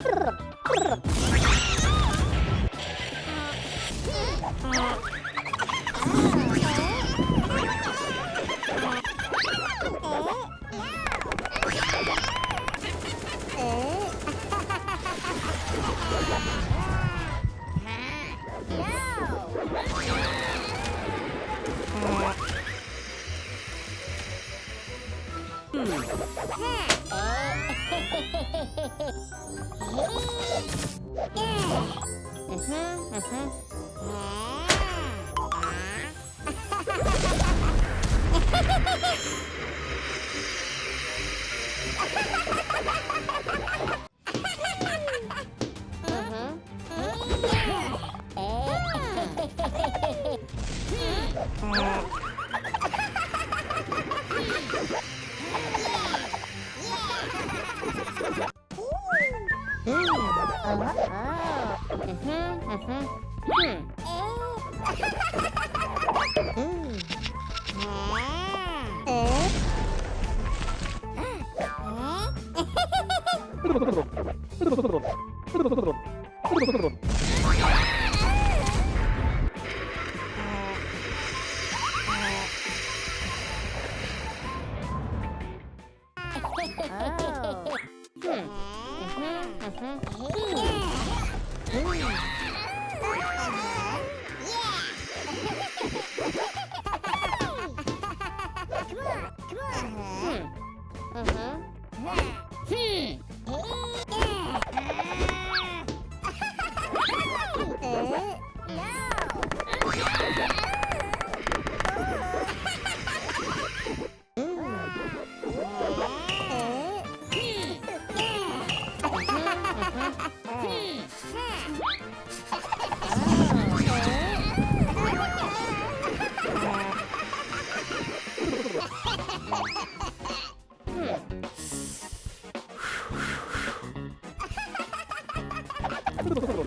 Hmm. Uh-huh. Oh. Hmm. Come on, come on. Uh-huh. Uh-huh. Hmm. 네.